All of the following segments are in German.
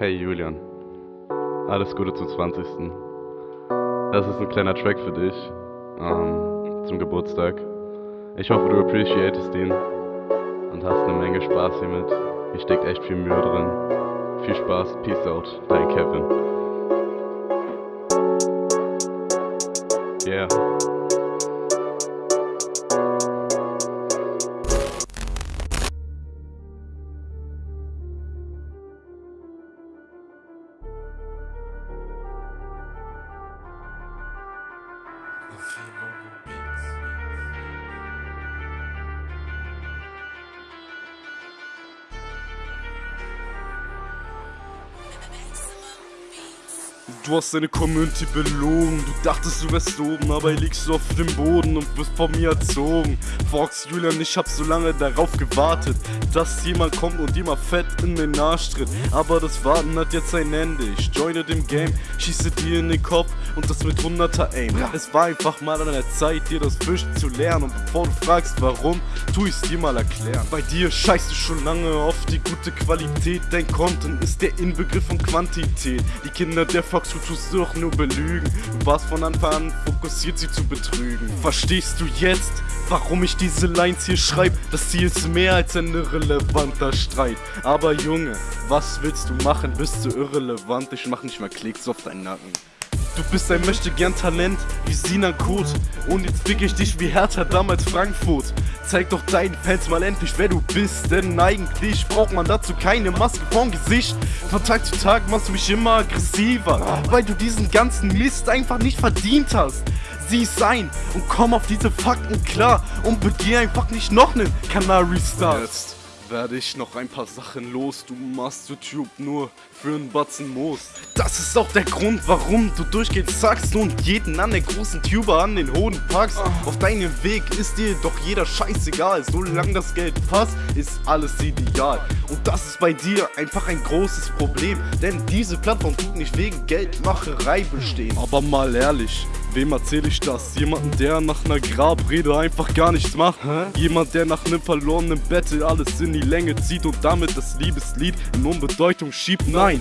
Hey Julian, alles Gute zum 20. Das ist ein kleiner Track für dich ähm, zum Geburtstag. Ich hoffe, du appreciatest ihn und hast eine Menge Spaß hiermit. Hier steckt echt viel Mühe drin. Viel Spaß, Peace out, dein Kevin. Yeah. love. Du hast deine Community belogen. Du dachtest, du wärst oben, aber liegst du auf dem Boden und wirst von mir erzogen. Fox Julian, ich hab so lange darauf gewartet, dass jemand kommt und dir mal fett in den Arsch tritt. Aber das Warten hat jetzt ein Ende. Ich joine dem Game, schieße dir in den Kopf und das mit 100er Aim. Es war einfach mal an der Zeit, dir das Fischen zu lernen. Und bevor du fragst, warum, tu ich's dir mal erklären. Bei dir scheißt du schon lange auf die gute Qualität. Dein Content ist der Inbegriff von Quantität. Die Kinder der Fox du tust doch nur belügen. Du warst von Anfang an fokussiert, sie zu betrügen. Verstehst du jetzt, warum ich diese Lines hier schreibe? Das Ziel ist mehr als ein irrelevanter Streit. Aber Junge, was willst du machen? Bist du irrelevant? Ich mach nicht mal Klicks auf deinen Nacken. Du bist ein möchte gern Talent wie Sinan Kurt Und jetzt fick ich dich wie Hertha damals Frankfurt Zeig doch deinen Fans mal endlich wer du bist Denn eigentlich braucht man dazu keine Maske vorm Gesicht. Von Tag zu Tag machst du mich immer aggressiver Weil du diesen ganzen Mist einfach nicht verdient hast. Sieh es ein und komm auf diese Fakten klar Und begeh einfach nicht noch nen Canary Star Jetzt werde ich noch ein paar Sachen los. Du machst YouTube nur für einen Batzen Moos. Das ist auch der Grund, warum du durchgehend sagst und jeden an der großen Tuber an den Hoden packst. Auf deinem Weg ist dir doch jeder scheißegal. Solange das Geld passt, ist alles ideal. Und das ist bei dir einfach ein großes Problem. Denn diese Plattform tut nicht wegen Geldmacherei bestehen. Aber mal ehrlich, Wem erzähle ich das? Jemanden, der nach einer Grabrede einfach gar nichts macht? Hä? Jemand, der nach einem verlorenen Battle alles in die Länge zieht und damit das Liebeslied in Unbedeutung schiebt? Nein,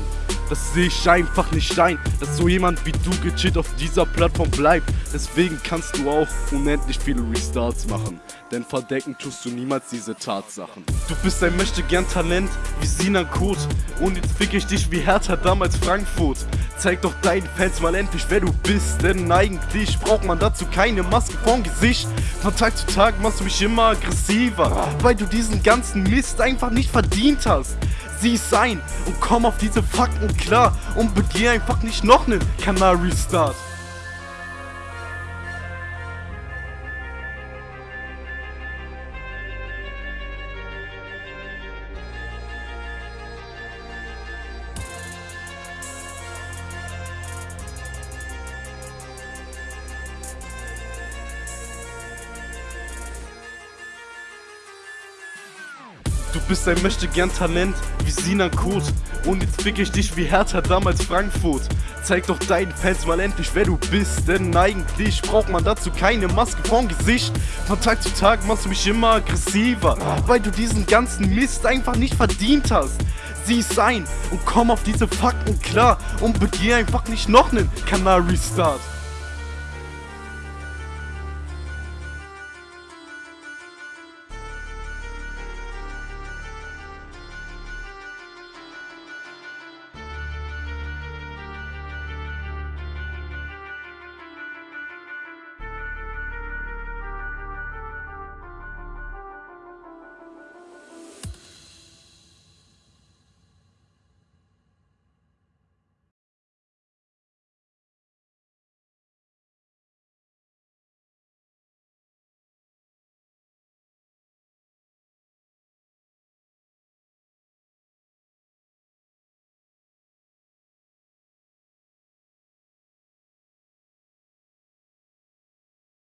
das sehe ich einfach nicht ein, dass so jemand wie du gechillt auf dieser Plattform bleibt. Deswegen kannst du auch unendlich viele Restarts machen. Denn verdecken tust du niemals diese Tatsachen. Du bist ein möchte gern Talent wie Sinan Kurt. Und jetzt fick ich dich wie Hertha damals Frankfurt. Zeig doch deinen Fans mal endlich wer du bist. Denn eigentlich braucht man dazu keine Maske vorm Gesicht. Von Tag zu Tag machst du mich immer aggressiver. Weil du diesen ganzen Mist einfach nicht verdient hast sieh es sein und komm auf diese Fakten klar und begeh einfach nicht noch nen Canary Du bist ein möchte gern Talent wie Sinan Kurt. Und jetzt fick ich dich wie Hertha damals Frankfurt. Zeig doch deinen Fans mal endlich wer du bist. Denn eigentlich braucht man dazu keine Maske vorm Gesicht. Von Tag zu Tag machst du mich immer aggressiver Weil du diesen ganzen Mist einfach nicht verdient hast. Sieh es ein und komm auf diese Fakten klar Und begeh einfach nicht noch nen Canary Start